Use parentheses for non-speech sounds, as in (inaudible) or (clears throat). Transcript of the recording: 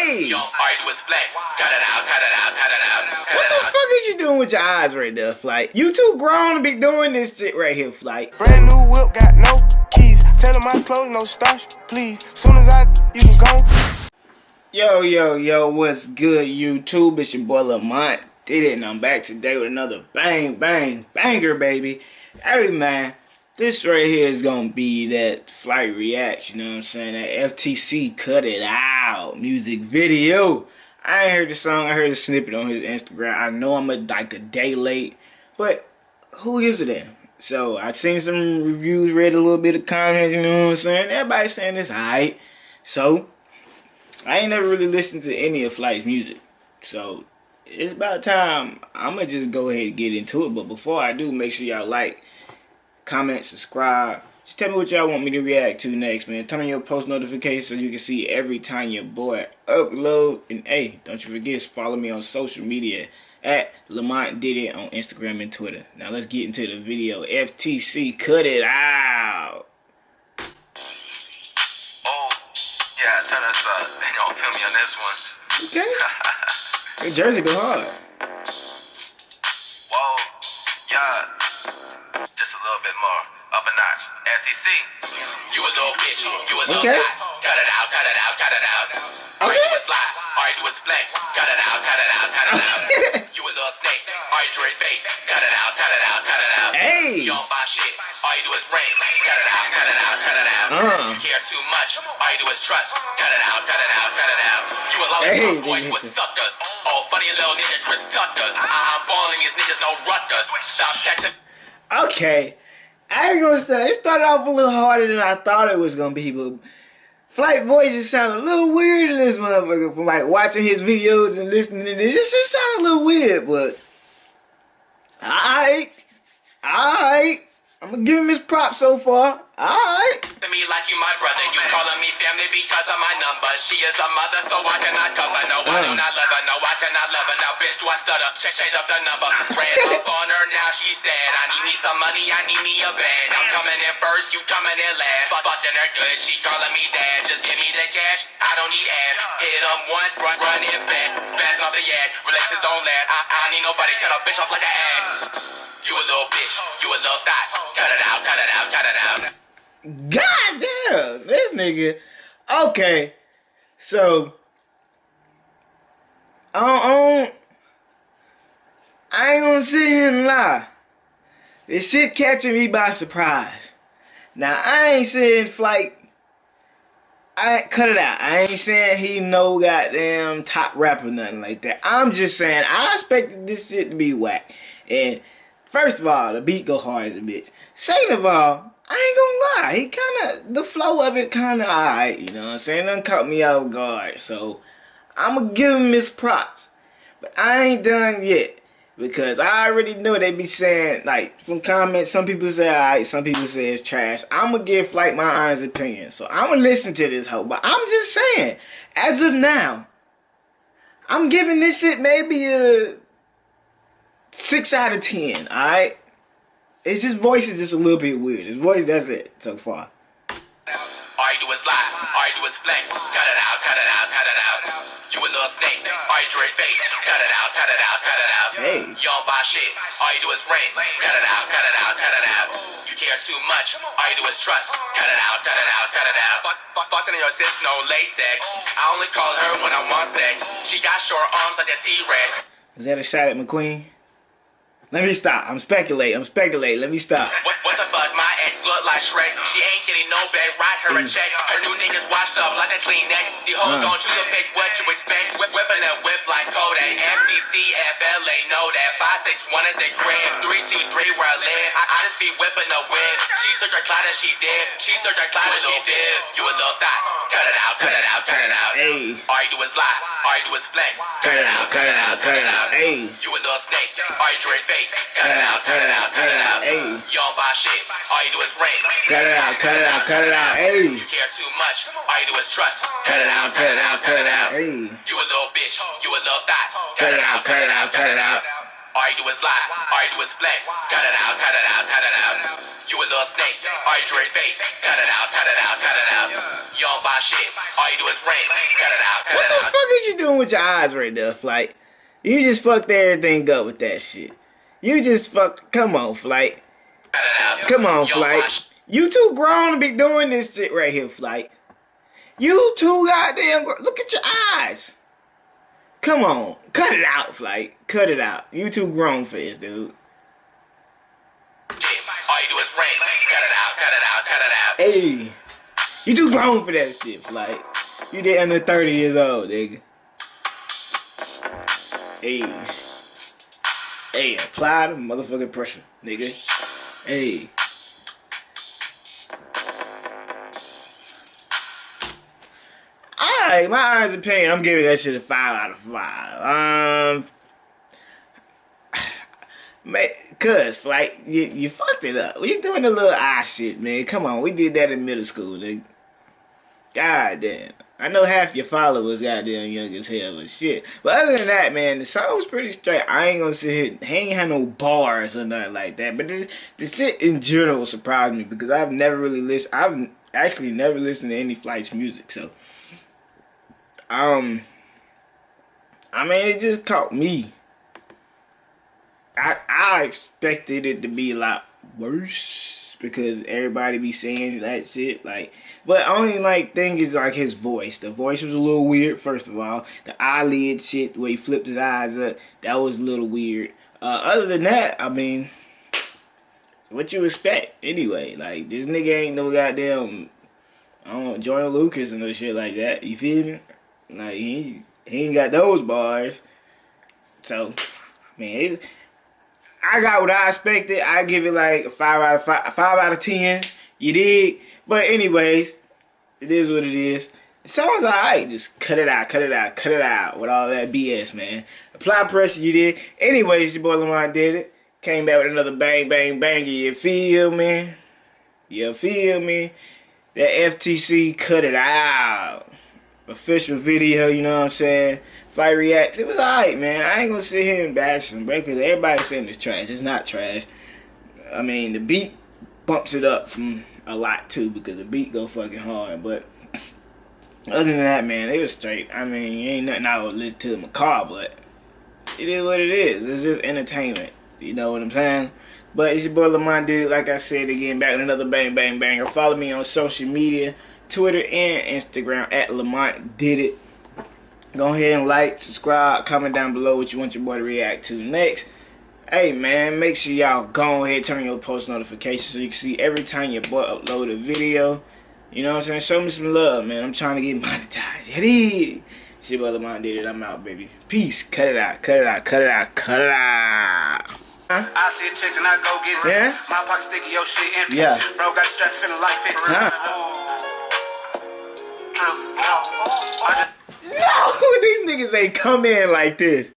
Hey! Yo, all you do is flex. Cut it out, cut it out, cut it out. Cut What it the out. fuck is you doing with your eyes right there, Flight? You too grown to be doing this shit right here, Flight. Brand new whip, got no keys. Tell them my clothes, no starch, please. Soon as I, you can go. Yo, yo, yo, what's good, YouTube? It's your boy Lamont. Did it, and I'm back today with another bang, bang, banger, baby. Hey, man, this right here is gonna be that flight reaction, you know what I'm saying? That FTC Cut It Out music video. I ain't heard the song, I heard a snippet on his Instagram. I know I'm a, like a day late, but who a damn? So I seen some reviews, read a little bit of comments, you know what I'm saying? Everybody's saying it's alright. So I ain't never really listened to any of Flight's music. So it's about time. I'ma just go ahead and get into it. But before I do, make sure y'all like, comment, subscribe. Just tell me what y'all want me to react to next, man. Turn on your post notifications so you can see every time your boy upload. And hey, don't you forget to follow me on social media at Lamont Did It on Instagram and Twitter. Now let's get into the video. FTC cut it out. Oh, yeah, turn us up. They gonna feel me on this one. Okay. (laughs) Hey, Jersey go hard. You a little bitch. You a little Okay. guy. Cut it out, cut it out, cut it out. All you do is lie. All you do is flex. Cut it out, cut it out, cut it out. you a little snake. All you drink fake. Cut it out, cut it out, cut it out. Hey. You don't buy shit. All you do is rain. Cut it out, cut it out, cut it out. Uh. You care too much. All you do is trust. Cut it out, cut it out, cut it out. You a Hey, boy, you a sucker. Oh, funny little nigga, Chris Tucker. I- I'm balling these niggas, no rucker. Stop texting. Okay. I ain't gonna say it started off a little harder than I thought it was gonna be, but Flight voices sound a little weird in this motherfucker from like watching his videos and listening to this. It just sound a little weird, but alright. Alright. I'm gonna give him his props so far. Alright. me like you my brother. You calling me family because of my number. She is a mother, so I cannot cover. No, I do Mm. not love her. No, I cannot love her. Now, bitch, do I stutter? Change, change up the number. Ran (laughs) up on her, now she said, I need me some money, I need me a band. I'm coming in first, you coming in last. Fuck, fucking her good, she calling me dad. Just give me the cash, I don't need ass. Hit 'em once, run, run it back. Spaz off the yak, relations don't last. I, I need nobody, cut a bitch off like an ass. You a little bitch, you a little thot. Cut it out, cut it out, cut it out. God damn, this nigga. Okay, so I don't, I don't- I ain't gonna sit here and lie. This shit catching me by surprise. Now I ain't saying flight. I cut it out. I ain't saying he no goddamn top rapper nothing like that. I'm just saying I expected this shit to be whack. And first of all, the beat go hard as a bitch. Second of all, I ain't gonna lie, he kinda the flow of it kinda alright, you know what I'm saying? Done caught me off guard. So I'ma give him his props. But I ain't done yet. Because I already know they be saying, like, from comments, some people say alright, some people say it's trash. I'ma give Flight my honest opinion. So I'ma listen to this hoe. But I'm just saying, as of now, I'm giving this shit maybe a six out of ten, alright? It's just voice is just a little bit weird. His voice, that's it so far. All you do is lie. All you do is flex. Cut it out, cut it out, cut it out. You a little snake. All you drink fake. Cut it out, cut it out, cut it out. Hey. You don't buy shit. All you do is rain. Cut it out, cut it out, cut it out. You care too much. All you do is trust. Cut it out, cut it out, cut it out. Fuck, fuck, fucking in your sis, no latex. I only call her when I want sex. She got short arms like a T-Rex. Is that a shot at McQueen? Let me stop. I'm speculating. I'm speculating. Let me stop. What, what the fuck? My ex look like Shrek. She ain't getting no bag. Write her a check. Her new niggas washed up like a Kleenex. The hoes Uh. don't choose to pick what you expect. Whip, whipping that whip like Kodak. MCC, FLA, know that. 561 is the crib. 323 where I live. I, I just be whipping the whip. Took her clout and she did. She took her clout and she did. You a little thot. Cut it out, cut it out, cut it out. Hey. All you do is lie. All you do is flex. Cut it out, cut it out, cut it out. Hey. You a little snake. All you drink fake. Cut it out, cut it out, cut it out. Hey. You don't buy shit. All you do is rain. Cut it out, cut it out, cut it out. Hey. You care too much. All you do is trust. Cut it out, cut it out, cut it out. Hey. You a little bitch. You a little thot. Cut it out, cut it out, cut it out. All you do is lie. All you do is flex. Cut it out, cut it out, cut it out. You a little snake. All you drink fake. Cut it out, cut it out, cut it out. You don't buy shit. All you do is rent. Cut it out, cut What the fuck is you doing with your eyes right there, Flight? You just fucked everything up with that shit. You just fucked. Come on, Flight. Cut it out. Come on, Flight. You too grown to be doing this shit right here, Flight. You too goddamn. Look at your eyes. Come on, cut it out, Flight. Cut it out. You too grown for this, dude. All you do is. Cut it out, cut it out, cut it out. Hey, you too grown for that shit, Flight. You did under 30 years old, nigga. Hey. Hey, apply the motherfucking pressure, nigga. Hey. Alright, my honest opinion, I'm giving that shit a 5 out of 5. Um, cuz, Flight, you, you fucked it up. We doing the little eye shit, man. Come on, we did that in middle school, nigga. God damn. I know half your followers goddamn young as hell, but shit. But other than that, man, the song was pretty straight. I ain't gonna sit here, he ain't had no bars or nothing like that. But this, the shit in general surprised me because I've never really listened, I've actually never listened to any Flight's music, so. Um, I mean, it just caught me. I I expected it to be a lot worse because everybody be saying that shit. Like, but only like thing is like his voice. The voice was a little weird. First of all, the eyelid shit where he flipped his eyes up that was a little weird. Uh, other than that, I mean, what you expect anyway? Like this nigga ain't no goddamn. I don't know, Lucas and no shit like that. You feel me? Like he he ain't got those bars. So, man, it, I got what I expected. I give it like a five out of five, five out of ten. You dig? But anyways, it is what it is. It sounds alright. Just cut it out, cut it out, cut it out with all that BS, man. Apply pressure, you did. Anyways, your boy Lamont did it. Came back with another bang, bang, banger. You feel me? You feel me? That FTC cut it out. Official video, you know what I'm saying? Flight Reacts. It was alright, man. I ain't gonna sit here and bash them, bro, because everybody's saying it's trash. It's not trash. I mean, the beat bumps it up from a lot too, because the beat go fucking hard. But (clears throat) other than that, man, it was straight. I mean, ain't nothing I would listen to in my car, but it is what it is. It's just entertainment. You know what I'm saying? But it's your boy Lamont did it. Like I said again, back with another bang bang banger. Follow me on social media, Twitter and Instagram at Lamont did it. Go ahead and like, subscribe, comment down below what you want your boy to react to next. Hey man, make sure y'all go ahead turn your post notifications so you can see every time your boy upload a video. You know what I'm saying? Show me some love, man. I'm trying to get (laughs) monetized. It is. Your boy Lamont did it. I'm out, baby. Peace. Cut it out. Cut it out. Cut it out. Cut it out. I see a chick and I go get it. Yeah? My pocket sticky, your shit empty. Yeah. Bro got strapped feeling like 50. Huh? No, these niggas ain't come in like this.